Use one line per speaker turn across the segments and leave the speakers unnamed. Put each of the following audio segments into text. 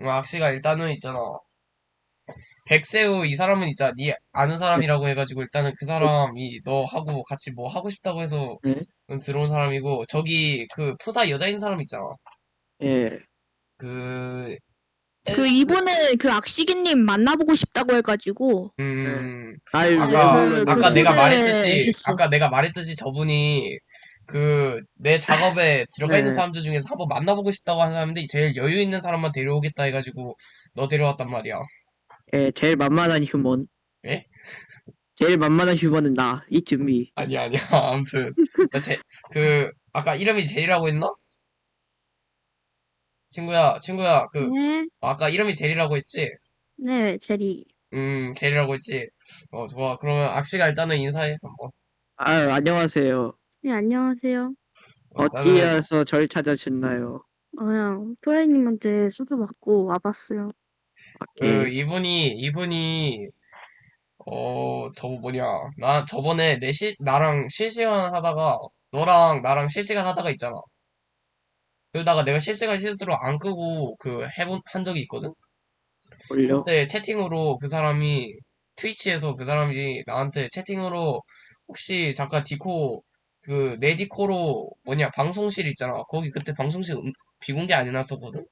어, 악시가 일단은 있잖아. 백세우 이 사람은 있잖아. 니 아는 사람이라고 해가지고 일단은 그 사람이 너하고 같이 뭐 하고 싶다고 해서
네?
들어온 사람이고 저기 그 푸사 여자인 사람 있잖아.
예.
그
그 이번에 그 악시기님 만나보고 싶다고 해가지고
음
아유,
아까
그-
아까
그
내가 말했듯이
했어.
아까 내가 말했듯이 저분이 그 내 작업에 들어가 있는
네.
사람들 중에서 한번 만나보고 싶다고 하는 사람인데 제일 여유 있는 사람만 데려오겠다 해가지고 너 데려왔단 말이야.
예, 제일 만만한 휴먼.
예?
제일 만만한 휴먼은 나, 이쯤이.
아니야 아니야 아무튼 나 제 그 아까 이름이 제리라고 했나? 친구야 친구야 그
네,
아까 이름이 제리라고 했지?
네, 제리.
음 제리라고 했지? 어 좋아 그러면 악시가 일단은 인사해 한번.
아유, 안녕하세요.
네, 안녕하세요.
어, 나는
어찌해서 절 찾아주셨나요?
그냥 프레님한테 소개 받고 와봤어요.
그
예.
이분이 이분이 어 저거 뭐냐 나 저번에 내시 나랑 실시간 하다가 너랑 나랑 실시간 하다가 있잖아 그러다가 내가 실시간 실수로 안 끄고 그 해본 한 적이 있거든
올려.
그때 채팅으로 그 사람이 트위치에서 그 사람이 나한테 채팅으로 혹시 잠깐 디코 그내 디코로 뭐냐 방송실 있잖아 거기 그때 방송실 음- 비공개 안 해놨었거든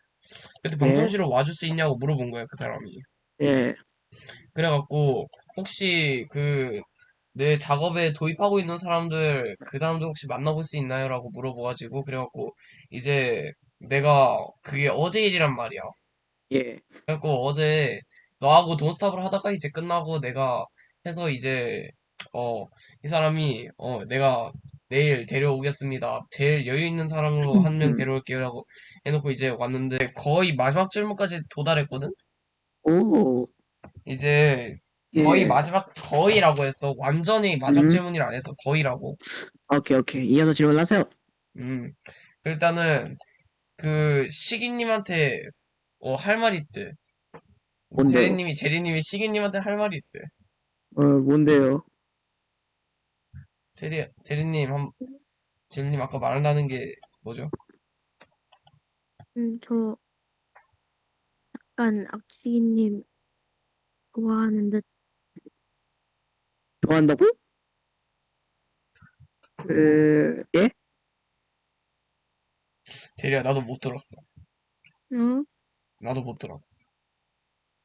그때
네.
방송실로 와줄 수 있냐고 물어본 거야 그 사람이
예.
그래갖고 혹시 그 내 작업에 도입하고 있는 사람들 그 사람들 혹시 만나볼 수 있나요? 라고 물어봐가지고 그래갖고 이제 내가 그게 어제 일이란 말이야.
예.
그래갖고 어제 너하고 돈스탑을 하다가 이제 끝나고 내가 해서 이제 어 이 사람이 어 내가 내일 데려오겠습니다. 제일 여유 있는 사람으로 한명
음.
데려올게요 라고 해놓고 이제 왔는데 거의 마지막 질문까지 도달했거든?
오.
이제
예.
거의 마지막 거의라고 했어. 완전히 마지막
음.
질문이라 안 했어. 거의라고.
오케이, 오케이. 이어서 질문하세요.
음. 일단은 그 시기님한테 어, 할 말이 있대.
뭔데요?
제리님이 제리님이 시기님한테 할 말이 있대.
어, 뭔데요?
제리 제리님 한 제리님 아까 말한다는 게 뭐죠?
음, 저 약간 악시기님 좋아하는 듯.
좋아한다고? 그, 예?
제리야 나도 못 들었어.
응?
나도 못 들었어.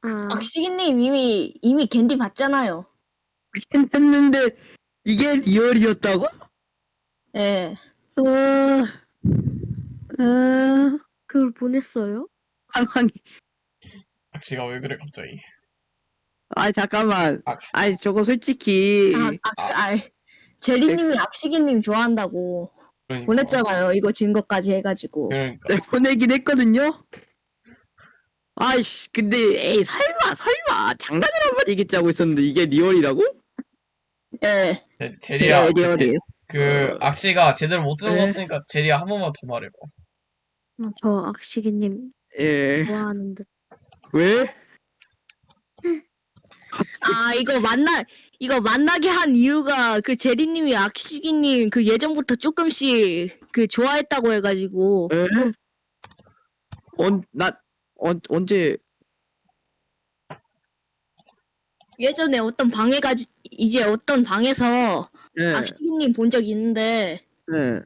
아,
악시기님 이미 이미 겐디 봤잖아요.
했는데, 이게 리얼이었다고?
예.
어, 어,
그걸 보냈어요?
상황이.
악취가 왜 그래 갑자기?
아, 잠깐만.
아,
아이, 저거 솔직히.
아, 아, 아, 제리님이 악시기님 좋아한다고
그러니까.
보냈잖아요. 이거 증거까지 해가지고.
그러니까.
네, 보내긴 했거든요? 아이씨, 근데, 에이, 설마, 설마, 장난이란 말 얘기했자고 있었는데, 이게 리얼이라고?
예.
제- 제리야
네,
그, 제-
리얼이에요.
그 악취가 제대로 못
네.
들어봤으니까 제리야 한 번만 더 말해봐.
어, 저 악시기님
예,
좋아하는 듯.
왜?
아 이거 만나 이거 만나게 한 이유가 그 제리님이 악시기님 그 예전부터 조금씩 그 좋아했다고 해가지고
에? 언, 나, 언, 언제,
예전에 어떤 방에 가지 이제 어떤 방에서
예,
악시기님 본 적 있는데
예,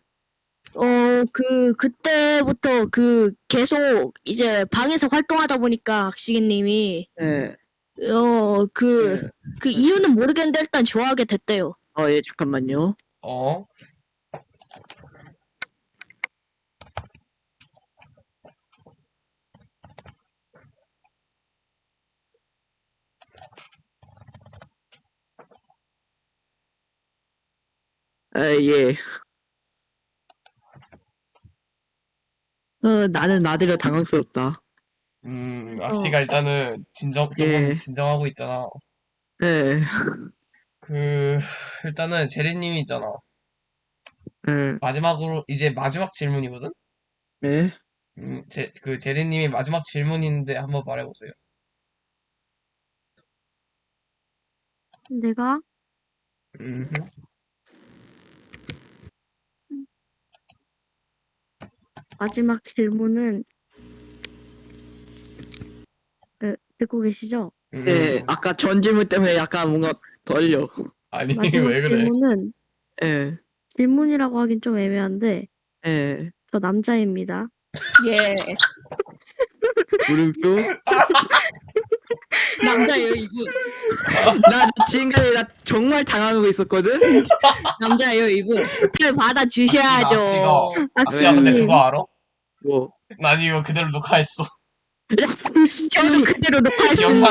어그 그때부터 그 계속 이제 방에서 활동하다 보니까 악시기님이
예.
어그
예.
그 이유는 모르겠는데 일단 좋아하게 됐대요.
어, 예, 잠깐만요.
어?
아, 예. 어, 나는 나대로 당황스럽다.
음,
어.
악시가 일단은 진정, 조금
예.
진정하고 있잖아.
예,
그, 일단은 제리님이 있잖아.
예,
마지막으로, 이제 마지막 질문이거든?
예.
음, 제, 그 제리님이 마지막 질문인데 한번 말해보세요.
내가
음,
마지막 질문은 듣고 계시죠?
음.
네, 아까 전 질문 때문에 약간 뭔가 떨려.
아니
마지막
왜 그래?
질문은
예,
질문이라고 하긴 좀 애매한데
예.
저 남자입니다.
예.
물음표?
남자예요 이분.
나 지금까지 나 정말 당황하고 있었거든?
남자예요 이분. 그 받아 주셔야죠.
악시야 근데 그거 알아?
뭐.
나 지금 이거 그대로 녹화했어.
야,
저는 그대로 녹화했습니다.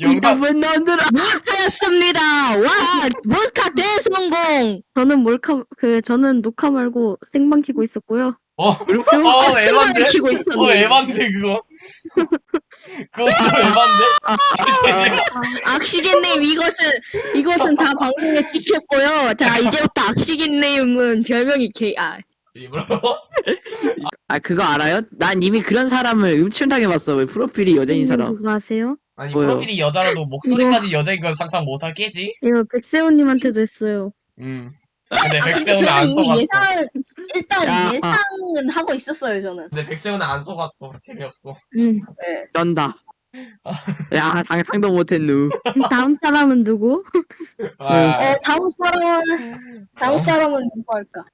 영상
나쁜 놈들아!
하였습니다. 와 몰카 대성공.
저는 몰카 그 저는 녹화 말고 생방 키고 있었고요.
어?
물음표?
어
아,
에반데?
생방을 키고
어
있었네.
에반데 그거. 그거 좀 에반데?
악시기님 이것은 이것은 다 방송에 찍혔고요. 자 이제부터 악시기님은 별명이 개 아.
아, 그거 알아요? 난 이미 그런 사람을 음침하게 봤어. 왜 프로필이 여자인 사람.
그거 아세요?
아니
뭐요?
프로필이 여자라도 목소리까지 여자인 건 상상 못하겠지?
이거 백세훈님한테도 했어요.
음. 근데
아, 저는
안 속았어.
예상 일단
야.
예상은 하고 있었어요 저는.
근데 백세훈은 안 속았어. 재미없어.
음.
쩐다. 야, 상상도 못했누.
다음 사람은 누구?
아,
어 다음 사람은 다음 사람은 누구 할까?